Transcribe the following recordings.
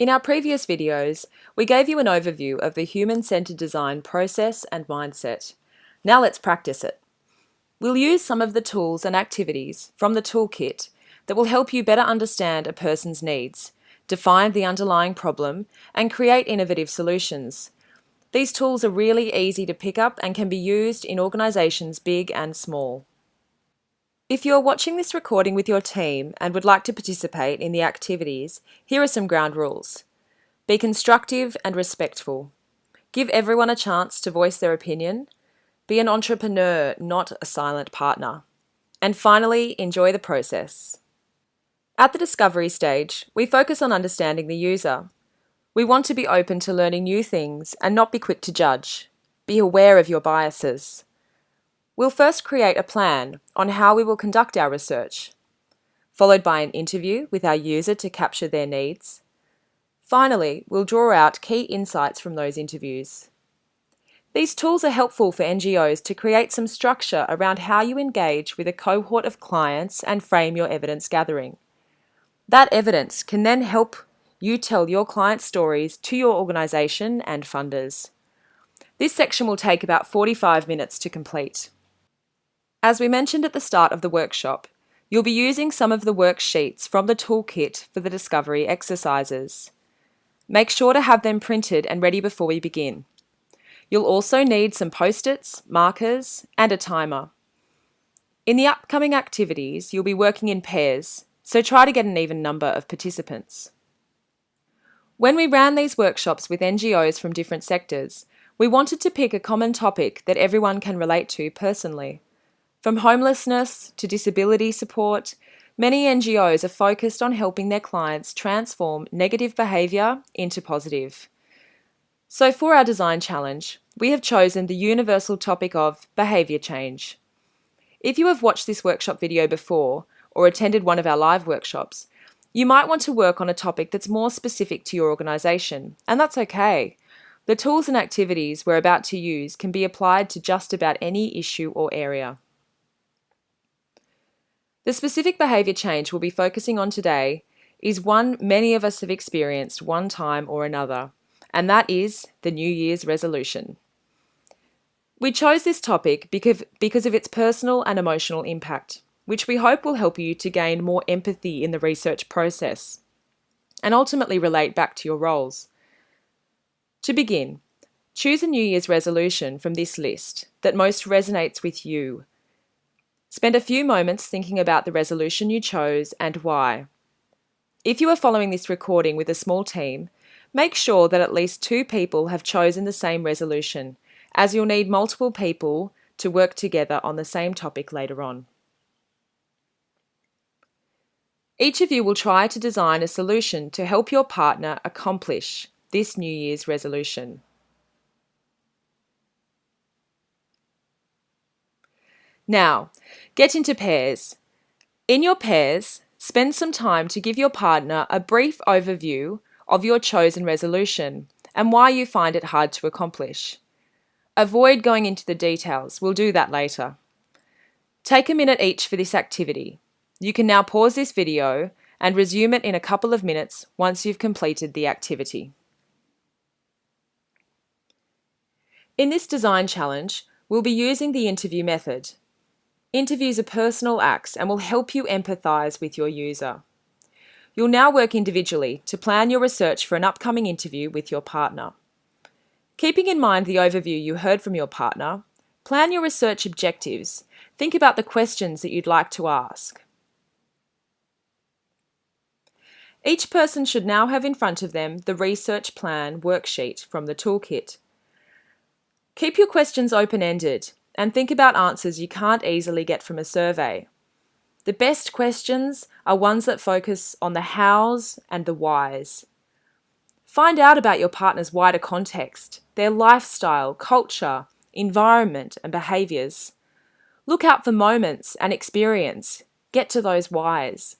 In our previous videos, we gave you an overview of the human-centered design process and mindset. Now let's practice it. We'll use some of the tools and activities from the toolkit that will help you better understand a person's needs, define the underlying problem, and create innovative solutions. These tools are really easy to pick up and can be used in organisations big and small. If you are watching this recording with your team and would like to participate in the activities, here are some ground rules. Be constructive and respectful. Give everyone a chance to voice their opinion. Be an entrepreneur, not a silent partner. And finally, enjoy the process. At the discovery stage, we focus on understanding the user. We want to be open to learning new things and not be quick to judge. Be aware of your biases. We'll first create a plan on how we will conduct our research, followed by an interview with our user to capture their needs. Finally, we'll draw out key insights from those interviews. These tools are helpful for NGOs to create some structure around how you engage with a cohort of clients and frame your evidence gathering. That evidence can then help you tell your client stories to your organisation and funders. This section will take about 45 minutes to complete. As we mentioned at the start of the workshop, you'll be using some of the worksheets from the toolkit for the discovery exercises. Make sure to have them printed and ready before we begin. You'll also need some post-its, markers, and a timer. In the upcoming activities, you'll be working in pairs, so try to get an even number of participants. When we ran these workshops with NGOs from different sectors, we wanted to pick a common topic that everyone can relate to personally. From homelessness to disability support, many NGOs are focused on helping their clients transform negative behaviour into positive. So for our design challenge, we have chosen the universal topic of behaviour change. If you have watched this workshop video before or attended one of our live workshops, you might want to work on a topic that's more specific to your organisation, and that's okay. The tools and activities we're about to use can be applied to just about any issue or area. The specific behaviour change we'll be focusing on today is one many of us have experienced one time or another, and that is the New Year's resolution. We chose this topic because, because of its personal and emotional impact, which we hope will help you to gain more empathy in the research process and ultimately relate back to your roles. To begin, choose a New Year's resolution from this list that most resonates with you Spend a few moments thinking about the resolution you chose and why. If you are following this recording with a small team, make sure that at least two people have chosen the same resolution, as you'll need multiple people to work together on the same topic later on. Each of you will try to design a solution to help your partner accomplish this New Year's resolution. Now, get into pairs. In your pairs, spend some time to give your partner a brief overview of your chosen resolution and why you find it hard to accomplish. Avoid going into the details, we'll do that later. Take a minute each for this activity. You can now pause this video and resume it in a couple of minutes once you've completed the activity. In this design challenge, we'll be using the interview method. Interviews are personal acts and will help you empathise with your user. You'll now work individually to plan your research for an upcoming interview with your partner. Keeping in mind the overview you heard from your partner, plan your research objectives. Think about the questions that you'd like to ask. Each person should now have in front of them the research plan worksheet from the toolkit. Keep your questions open-ended and think about answers you can't easily get from a survey. The best questions are ones that focus on the hows and the whys. Find out about your partner's wider context, their lifestyle, culture, environment and behaviours. Look out for moments and experience. Get to those whys.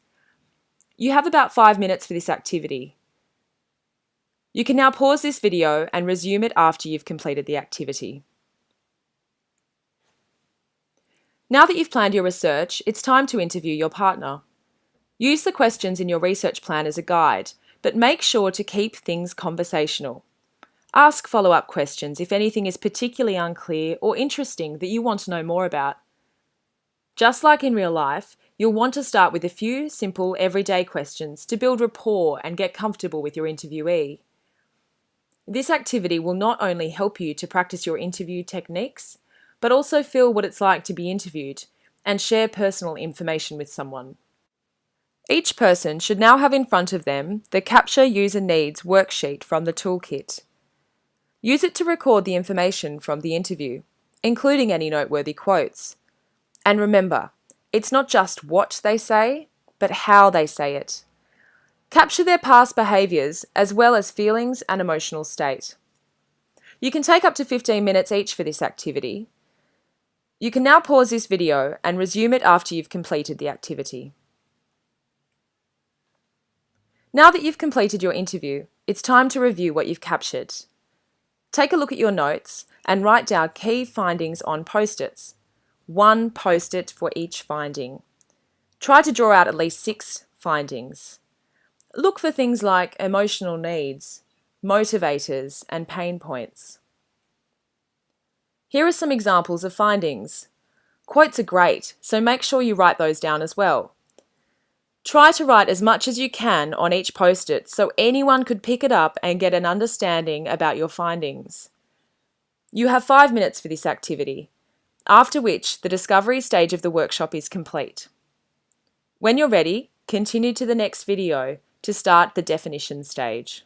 You have about five minutes for this activity. You can now pause this video and resume it after you've completed the activity. Now that you've planned your research, it's time to interview your partner. Use the questions in your research plan as a guide, but make sure to keep things conversational. Ask follow-up questions if anything is particularly unclear or interesting that you want to know more about. Just like in real life, you'll want to start with a few simple everyday questions to build rapport and get comfortable with your interviewee. This activity will not only help you to practice your interview techniques, but also feel what it's like to be interviewed and share personal information with someone. Each person should now have in front of them the Capture User Needs worksheet from the toolkit. Use it to record the information from the interview, including any noteworthy quotes. And remember, it's not just what they say, but how they say it. Capture their past behaviours as well as feelings and emotional state. You can take up to 15 minutes each for this activity. You can now pause this video and resume it after you've completed the activity. Now that you've completed your interview, it's time to review what you've captured. Take a look at your notes and write down key findings on post-its. One post-it for each finding. Try to draw out at least six findings. Look for things like emotional needs, motivators, and pain points. Here are some examples of findings. Quotes are great, so make sure you write those down as well. Try to write as much as you can on each post-it so anyone could pick it up and get an understanding about your findings. You have five minutes for this activity, after which the discovery stage of the workshop is complete. When you're ready, continue to the next video to start the definition stage.